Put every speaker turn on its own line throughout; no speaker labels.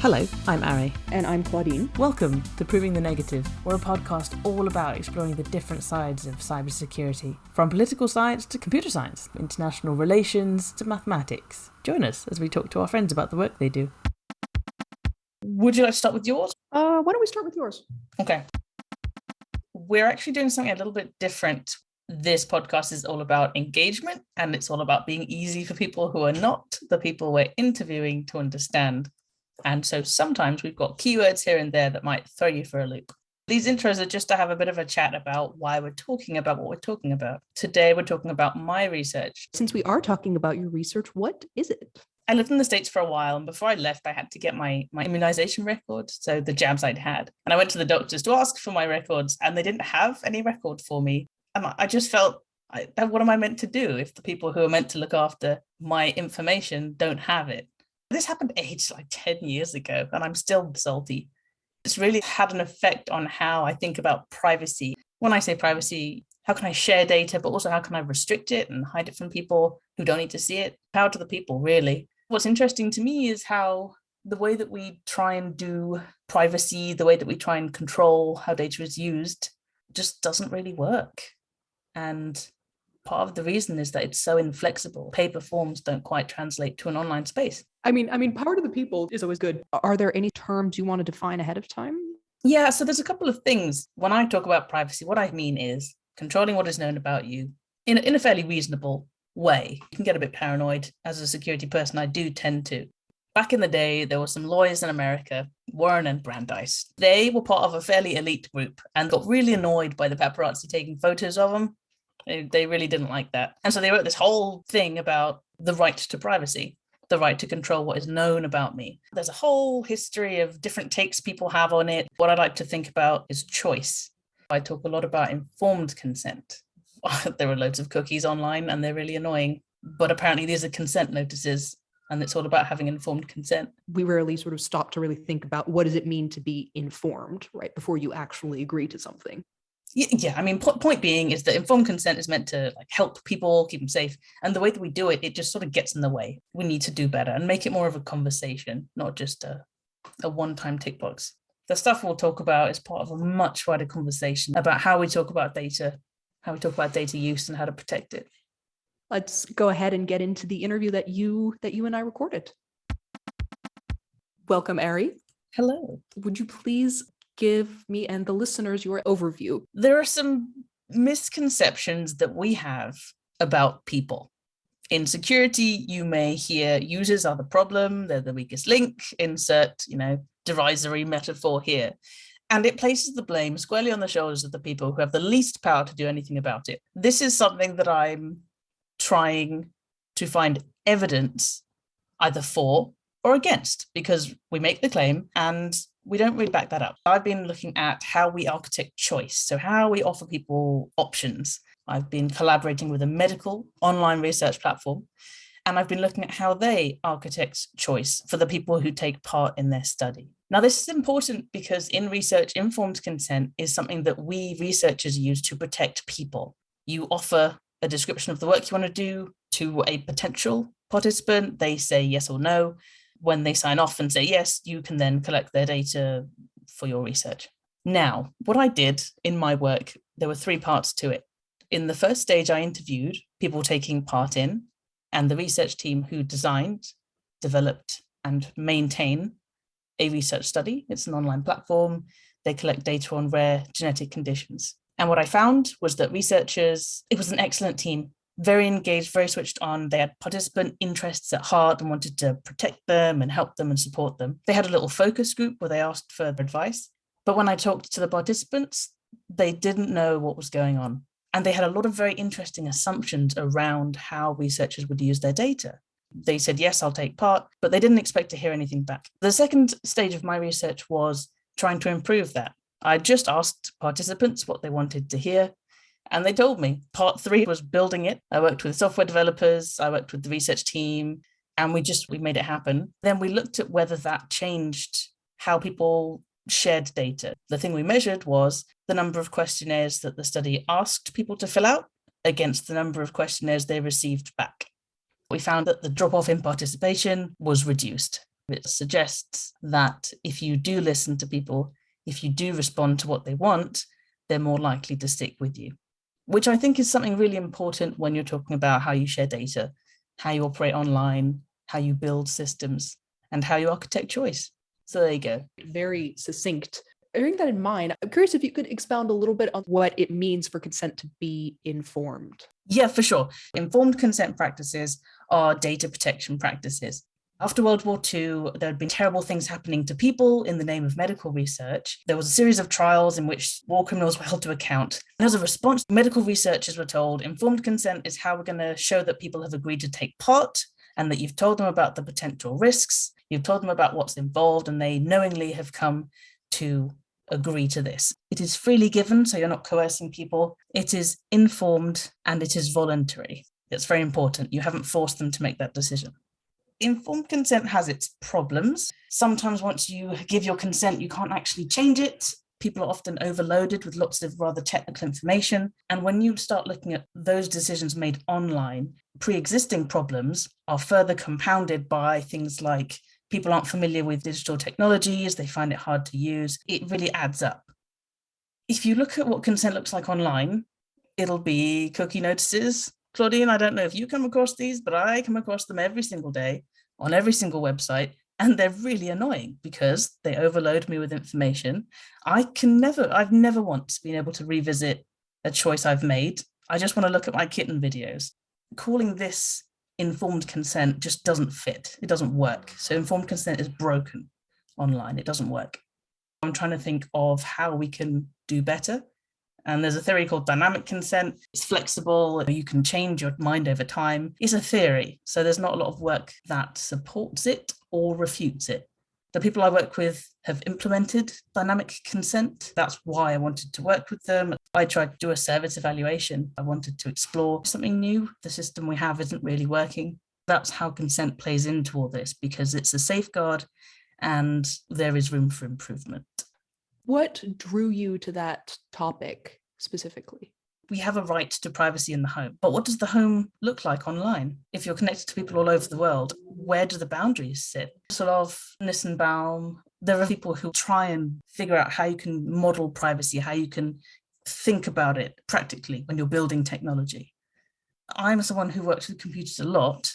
Hello, I'm Ari.
And I'm Claudine.
Welcome to Proving the Negative. We're a podcast all about exploring the different sides of cybersecurity, from political science to computer science, international relations to mathematics. Join us as we talk to our friends about the work they do. Would you like to start with yours?
Uh, why don't we start with yours?
Okay. We're actually doing something a little bit different. This podcast is all about engagement and it's all about being easy for people who are not the people we're interviewing to understand. And so sometimes we've got keywords here and there that might throw you for a loop. These intros are just to have a bit of a chat about why we're talking about what we're talking about. Today, we're talking about my research.
Since we are talking about your research, what is it?
I lived in the States for a while, and before I left, I had to get my, my immunization record, so the jabs I'd had. And I went to the doctors to ask for my records, and they didn't have any record for me. And I just felt, I, what am I meant to do if the people who are meant to look after my information don't have it? This happened aged like 10 years ago, and I'm still salty. It's really had an effect on how I think about privacy. When I say privacy, how can I share data, but also how can I restrict it and hide it from people who don't need to see it? Power to the people, really. What's interesting to me is how the way that we try and do privacy, the way that we try and control how data is used, just doesn't really work. And part of the reason is that it's so inflexible. Paper forms don't quite translate to an online space.
I mean, I mean, power to the people is always good. Are there any terms you want to define ahead of time?
Yeah, so there's a couple of things. When I talk about privacy, what I mean is controlling what is known about you in, in a fairly reasonable way. You can get a bit paranoid. As a security person, I do tend to. Back in the day, there were some lawyers in America, Warren and Brandeis. They were part of a fairly elite group and got really annoyed by the paparazzi taking photos of them they, they really didn't like that. And so they wrote this whole thing about the right to privacy, the right to control what is known about me. There's a whole history of different takes people have on it. What I like to think about is choice. I talk a lot about informed consent. there are loads of cookies online and they're really annoying. But apparently these are consent notices and it's all about having informed consent.
We rarely sort of stop to really think about what does it mean to be informed, right, before you actually agree to something
yeah i mean point being is that informed consent is meant to like help people keep them safe and the way that we do it it just sort of gets in the way. We need to do better and make it more of a conversation not just a, a one-time tick box. The stuff we'll talk about is part of a much wider conversation about how we talk about data how we talk about data use and how to protect it.
Let's go ahead and get into the interview that you that you and i recorded. Welcome ari.
Hello.
Would you please give me and the listeners your overview.
There are some misconceptions that we have about people. In security, you may hear users are the problem, they're the weakest link, insert, you know, derisory metaphor here. And it places the blame squarely on the shoulders of the people who have the least power to do anything about it. This is something that I'm trying to find evidence either for or against, because we make the claim and we don't really back that up. I've been looking at how we architect choice. So how we offer people options. I've been collaborating with a medical online research platform, and I've been looking at how they architect choice for the people who take part in their study. Now, this is important because in research, informed consent is something that we researchers use to protect people. You offer a description of the work you want to do to a potential participant, they say yes or no when they sign off and say yes, you can then collect their data for your research. Now, what I did in my work, there were three parts to it. In the first stage, I interviewed people taking part in and the research team who designed, developed, and maintain a research study. It's an online platform. They collect data on rare genetic conditions. And what I found was that researchers, it was an excellent team very engaged, very switched on. They had participant interests at heart and wanted to protect them and help them and support them. They had a little focus group where they asked for advice. But when I talked to the participants, they didn't know what was going on. And they had a lot of very interesting assumptions around how researchers would use their data. They said, yes, I'll take part, but they didn't expect to hear anything back. The second stage of my research was trying to improve that. I just asked participants what they wanted to hear and they told me part three was building it. I worked with software developers, I worked with the research team, and we just we made it happen. Then we looked at whether that changed how people shared data. The thing we measured was the number of questionnaires that the study asked people to fill out against the number of questionnaires they received back. We found that the drop off in participation was reduced. It suggests that if you do listen to people, if you do respond to what they want, they're more likely to stick with you, which I think is something really important when you're talking about how you share data, how you operate online, how you build systems, and how you architect choice. So there you go.
Very succinct. Bearing that in mind, I'm curious if you could expound a little bit on what it means for consent to be informed.
Yeah, for sure. Informed consent practices are data protection practices. After World War II, there had been terrible things happening to people in the name of medical research. There was a series of trials in which war criminals were held to account. And as a response, medical researchers were told informed consent is how we're going to show that people have agreed to take part and that you've told them about the potential risks, you've told them about what's involved, and they knowingly have come to agree to this. It is freely given, so you're not coercing people. It is informed and it is voluntary. It's very important. You haven't forced them to make that decision. Informed consent has its problems. Sometimes once you give your consent, you can't actually change it. People are often overloaded with lots of rather technical information. And when you start looking at those decisions made online, pre-existing problems are further compounded by things like people aren't familiar with digital technologies, they find it hard to use. It really adds up. If you look at what consent looks like online, it'll be cookie notices, Claudine, I don't know if you come across these, but I come across them every single day on every single website. And they're really annoying because they overload me with information. I can never, I've never once been able to revisit a choice I've made. I just want to look at my kitten videos. Calling this informed consent just doesn't fit. It doesn't work. So informed consent is broken online. It doesn't work. I'm trying to think of how we can do better. And there's a theory called dynamic consent. It's flexible. You can change your mind over time. It's a theory. So there's not a lot of work that supports it or refutes it. The people I work with have implemented dynamic consent. That's why I wanted to work with them. I tried to do a service evaluation. I wanted to explore something new. The system we have isn't really working. That's how consent plays into all this because it's a safeguard and there is room for improvement.
What drew you to that topic specifically?
We have a right to privacy in the home, but what does the home look like online? If you're connected to people all over the world, where do the boundaries sit? Solove, Nissenbaum, there are people who try and figure out how you can model privacy, how you can think about it practically when you're building technology. I'm someone who works with computers a lot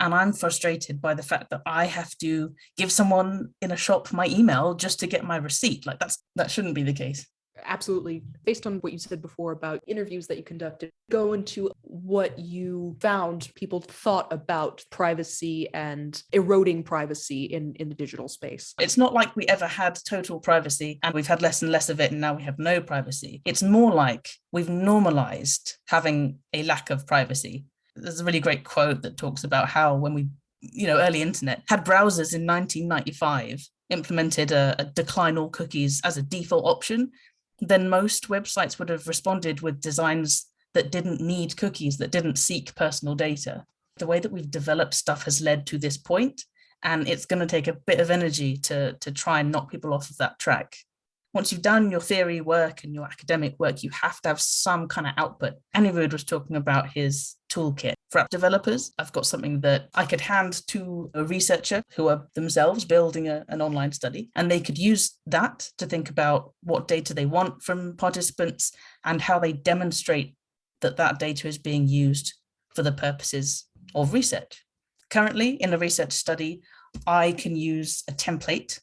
and I'm frustrated by the fact that I have to give someone in a shop my email just to get my receipt. Like that's that shouldn't be the case.
Absolutely. Based on what you said before about interviews that you conducted, go into what you found people thought about privacy and eroding privacy in, in the digital space.
It's not like we ever had total privacy and we've had less and less of it and now we have no privacy. It's more like we've normalized having a lack of privacy there's a really great quote that talks about how when we, you know, early internet had browsers in 1995 implemented a, a decline all cookies as a default option, then most websites would have responded with designs that didn't need cookies, that didn't seek personal data. The way that we've developed stuff has led to this point, and it's going to take a bit of energy to, to try and knock people off of that track once you've done your theory work and your academic work, you have to have some kind of output. Anirudh was talking about his toolkit for app developers. I've got something that I could hand to a researcher who are themselves building a, an online study, and they could use that to think about what data they want from participants and how they demonstrate that that data is being used for the purposes of research. Currently, in a research study, I can use a template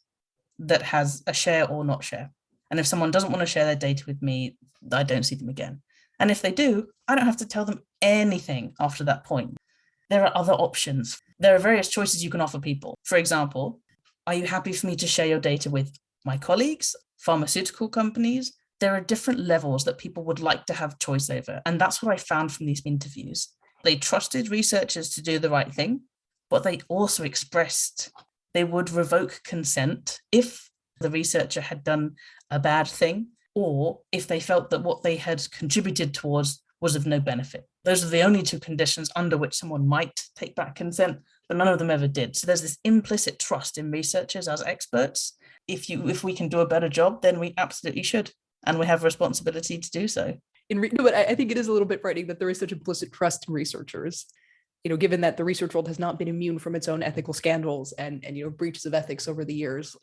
that has a share or not share. And if someone doesn't want to share their data with me, I don't see them again. And if they do, I don't have to tell them anything after that point. There are other options. There are various choices you can offer people. For example, are you happy for me to share your data with my colleagues, pharmaceutical companies? There are different levels that people would like to have choice over. And that's what I found from these interviews. They trusted researchers to do the right thing, but they also expressed they would revoke consent if the researcher had done a bad thing or if they felt that what they had contributed towards was of no benefit. Those are the only two conditions under which someone might take back consent, but none of them ever did. So there's this implicit trust in researchers as experts. If you if we can do a better job, then we absolutely should. And we have a responsibility to do so.
In no, but I, I think it is a little bit frightening that there is such implicit trust in researchers. you know, given that the research world has not been immune from its own ethical scandals and, and you know, breaches of ethics over the years.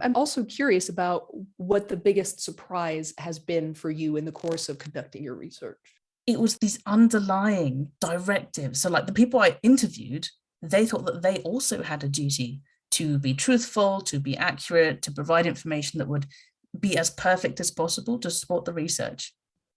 I'm also curious about what the biggest surprise has been for you in the course of conducting your research.
It was these underlying directives. So like the people I interviewed, they thought that they also had a duty to be truthful, to be accurate, to provide information that would be as perfect as possible to support the research.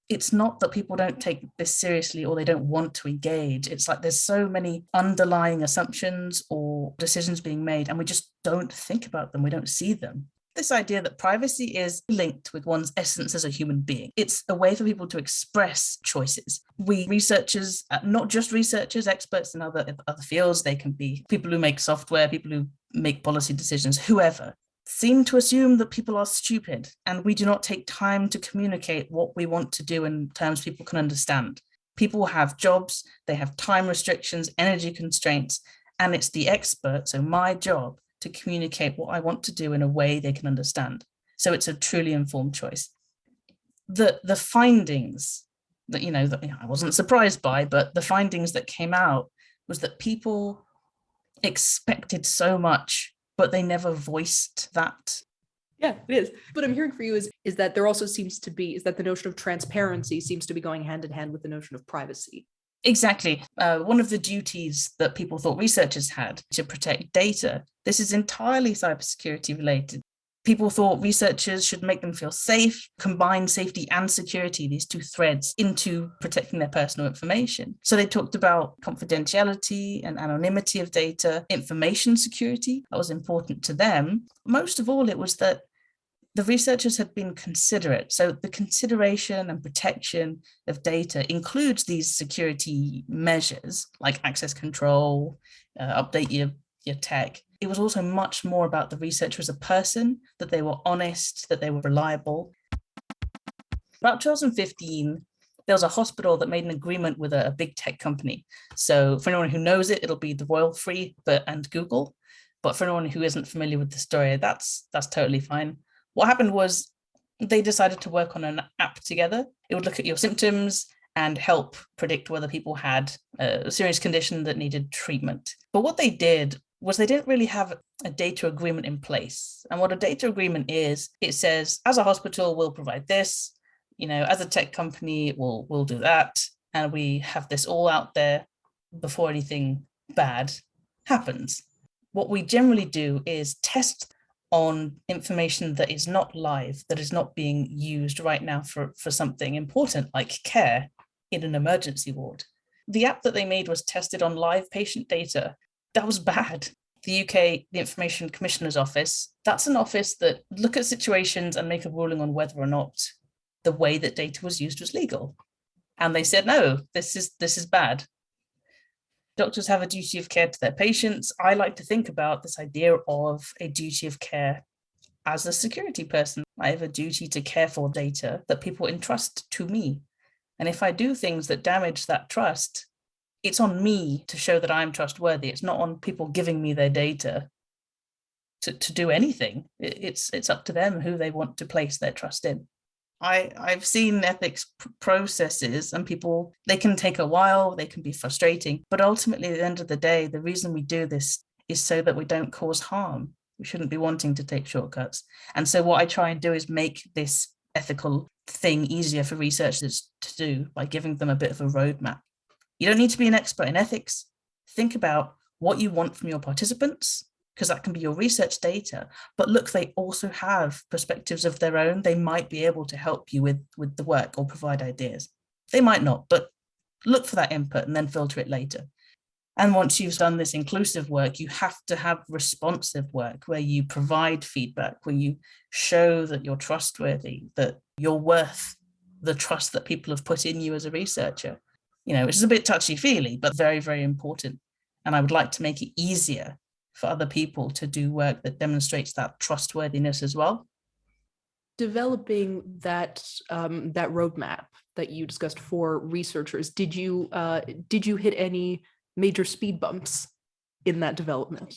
It's not that people don't take this seriously or they don't want to engage. It's like there's so many underlying assumptions or decisions being made and we just don't think about them. We don't see them this idea that privacy is linked with one's essence as a human being. It's a way for people to express choices. We researchers, uh, not just researchers, experts in other, other fields, they can be people who make software, people who make policy decisions, whoever seem to assume that people are stupid and we do not take time to communicate what we want to do in terms people can understand. People have jobs, they have time restrictions, energy constraints, and it's the expert, so my job, to communicate what I want to do in a way they can understand. So it's a truly informed choice. The, the findings that, you know, that you know, I wasn't surprised by, but the findings that came out was that people expected so much but they never voiced that.
Yeah, it is. What I'm hearing for you is is that there also seems to be is that the notion of transparency seems to be going hand in hand with the notion of privacy.
Exactly. Uh, one of the duties that people thought researchers had to protect data, this is entirely cybersecurity related people thought researchers should make them feel safe, combine safety and security, these two threads, into protecting their personal information. So they talked about confidentiality and anonymity of data, information security, that was important to them. Most of all, it was that the researchers had been considerate. So the consideration and protection of data includes these security measures like access control, uh, update your, your tech, it was also much more about the researcher as a person, that they were honest, that they were reliable. About 2015, there was a hospital that made an agreement with a, a big tech company. So for anyone who knows it, it'll be the Royal Free but, and Google. But for anyone who isn't familiar with the story, that's that's totally fine. What happened was they decided to work on an app together. It would look at your symptoms and help predict whether people had a serious condition that needed treatment. But what they did was they didn't really have a data agreement in place. And what a data agreement is, it says, as a hospital, we'll provide this, you know, as a tech company, we'll, we'll do that. And we have this all out there before anything bad happens. What we generally do is test on information that is not live, that is not being used right now for, for something important like care in an emergency ward. The app that they made was tested on live patient data that was bad. The UK, the Information Commissioner's Office, that's an office that look at situations and make a ruling on whether or not the way that data was used was legal. And they said, no, this is, this is bad. Doctors have a duty of care to their patients. I like to think about this idea of a duty of care as a security person. I have a duty to care for data that people entrust to me. And if I do things that damage that trust, it's on me to show that I'm trustworthy. It's not on people giving me their data to, to do anything. It's, it's up to them who they want to place their trust in. I, I've seen ethics processes and people, they can take a while, they can be frustrating, but ultimately at the end of the day, the reason we do this is so that we don't cause harm. We shouldn't be wanting to take shortcuts. And so what I try and do is make this ethical thing easier for researchers to do by giving them a bit of a roadmap. You don't need to be an expert in ethics. Think about what you want from your participants, because that can be your research data. But look, they also have perspectives of their own. They might be able to help you with, with the work or provide ideas. They might not, but look for that input and then filter it later. And once you've done this inclusive work, you have to have responsive work where you provide feedback, where you show that you're trustworthy, that you're worth the trust that people have put in you as a researcher you know, which is a bit touchy feely, but very, very important. And I would like to make it easier for other people to do work that demonstrates that trustworthiness as well.
Developing that um, that roadmap that you discussed for researchers, did you uh, did you hit any major speed bumps in that development?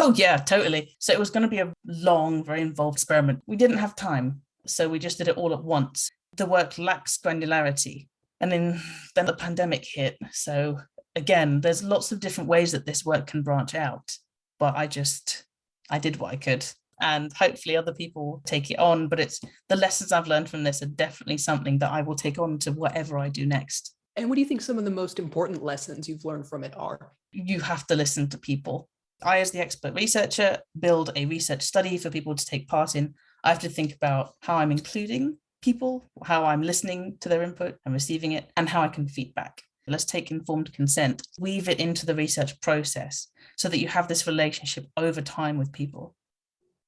Oh yeah, totally. So it was going to be a long, very involved experiment. We didn't have time, so we just did it all at once. The work lacks granularity. And then, then the pandemic hit. So again, there's lots of different ways that this work can branch out, but I just, I did what I could and hopefully other people take it on. But it's the lessons I've learned from this are definitely something that I will take on to whatever I do next.
And what do you think some of the most important lessons you've learned from it are?
You have to listen to people. I, as the expert researcher, build a research study for people to take part in. I have to think about how I'm including people, how I'm listening to their input and receiving it, and how I can feedback. Let's take informed consent, weave it into the research process so that you have this relationship over time with people.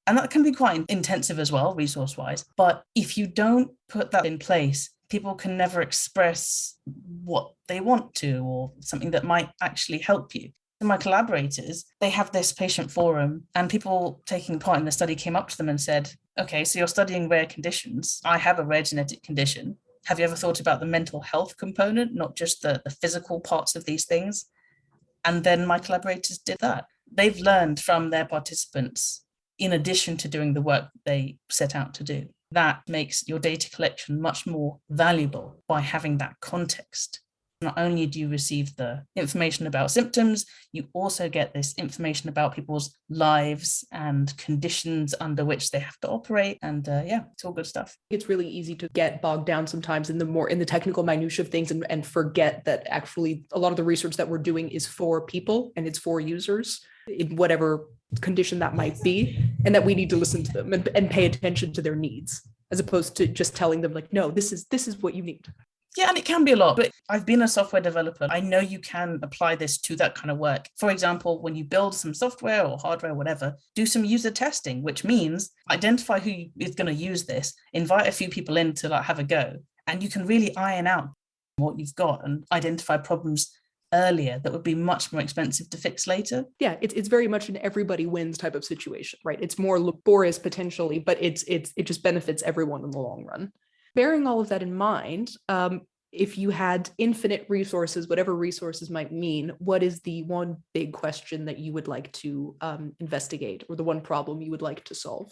And that can be quite intensive as well, resource wise. But if you don't put that in place, people can never express what they want to or something that might actually help you. My collaborators, they have this patient forum, and people taking part in the study came up to them and said, Okay, so you're studying rare conditions. I have a rare genetic condition. Have you ever thought about the mental health component, not just the, the physical parts of these things? And then my collaborators did that. They've learned from their participants in addition to doing the work they set out to do. That makes your data collection much more valuable by having that context. Not only do you receive the information about symptoms, you also get this information about people's lives and conditions under which they have to operate. And uh, yeah, it's all good stuff.
It's really easy to get bogged down sometimes in the more in the technical minutia of things and, and forget that actually a lot of the research that we're doing is for people and it's for users in whatever condition that might be, and that we need to listen to them and, and pay attention to their needs, as opposed to just telling them like, no, this is this is what you need.
Yeah, and it can be a lot, but I've been a software developer. I know you can apply this to that kind of work. For example, when you build some software or hardware, whatever, do some user testing, which means identify who is going to use this, invite a few people in to like have a go, and you can really iron out what you've got and identify problems earlier that would be much more expensive to fix later.
Yeah, it's it's very much an everybody wins type of situation, right? It's more laborious potentially, but it's it's it just benefits everyone in the long run. Bearing all of that in mind, um, if you had infinite resources, whatever resources might mean, what is the one big question that you would like to um, investigate or the one problem you would like to solve?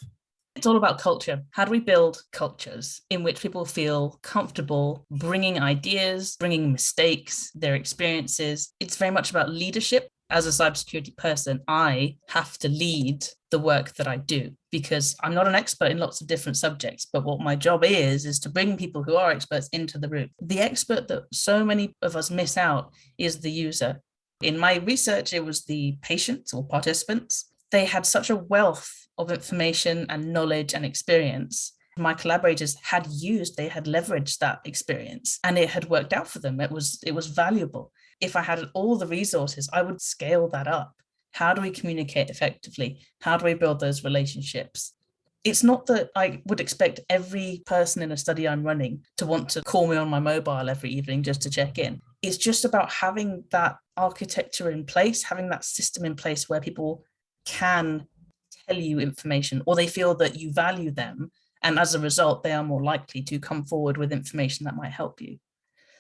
It's all about culture. How do we build cultures in which people feel comfortable bringing ideas, bringing mistakes, their experiences? It's very much about leadership. As a cybersecurity person, I have to lead the work that I do because I'm not an expert in lots of different subjects. But what my job is, is to bring people who are experts into the room. The expert that so many of us miss out is the user. In my research, it was the patients or participants. They had such a wealth of information and knowledge and experience my collaborators had used they had leveraged that experience and it had worked out for them it was it was valuable if i had all the resources i would scale that up how do we communicate effectively how do we build those relationships it's not that I would expect every person in a study I'm running to want to call me on my mobile every evening just to check in. It's just about having that architecture in place, having that system in place where people can tell you information or they feel that you value them. And as a result, they are more likely to come forward with information that might help you.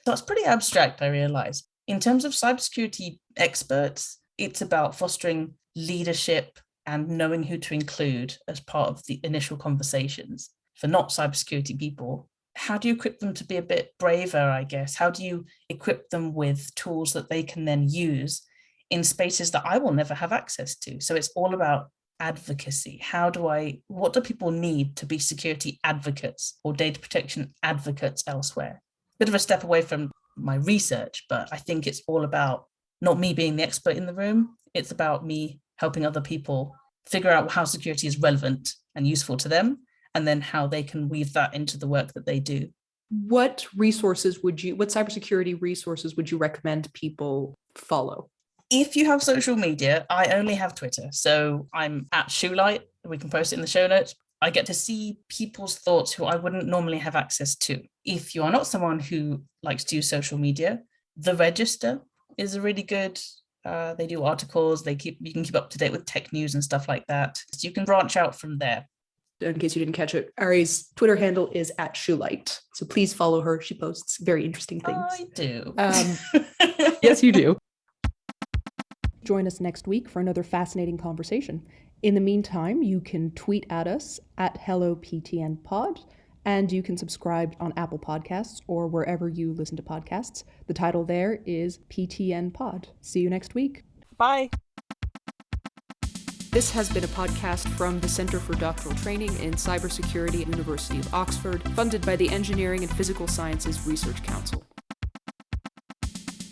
That's pretty abstract, I realize. In terms of cybersecurity experts, it's about fostering leadership and knowing who to include as part of the initial conversations. For not cybersecurity people, how do you equip them to be a bit braver, I guess? How do you equip them with tools that they can then use in spaces that I will never have access to? So it's all about advocacy? How do I, what do people need to be security advocates or data protection advocates elsewhere? Bit of a step away from my research, but I think it's all about not me being the expert in the room. It's about me helping other people figure out how security is relevant and useful to them, and then how they can weave that into the work that they do.
What resources would you, what cybersecurity resources would you recommend people follow?
if you have social media, I only have Twitter. So I'm at Shoelight. We can post it in the show notes. I get to see people's thoughts who I wouldn't normally have access to. If you are not someone who likes to use social media, the Register is a really good. Uh, they do articles. They keep you can keep up to date with tech news and stuff like that. So you can branch out from there.
In case you didn't catch it, Ari's Twitter handle is at Shoelight. So please follow her. She posts very interesting things.
I do.
Um, yes, you do. Join us next week for another fascinating conversation. In the meantime, you can tweet at us at HelloPTNPod and you can subscribe on Apple Podcasts or wherever you listen to podcasts. The title there is PTN Pod. See you next week.
Bye.
This has been a podcast from the Center for Doctoral Training in Cybersecurity at University of Oxford, funded by the Engineering and Physical Sciences Research Council.